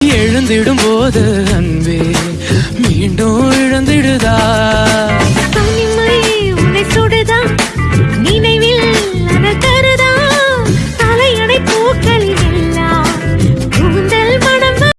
எழுந்திடும் போது அன்பே மீண்டும் இழந்து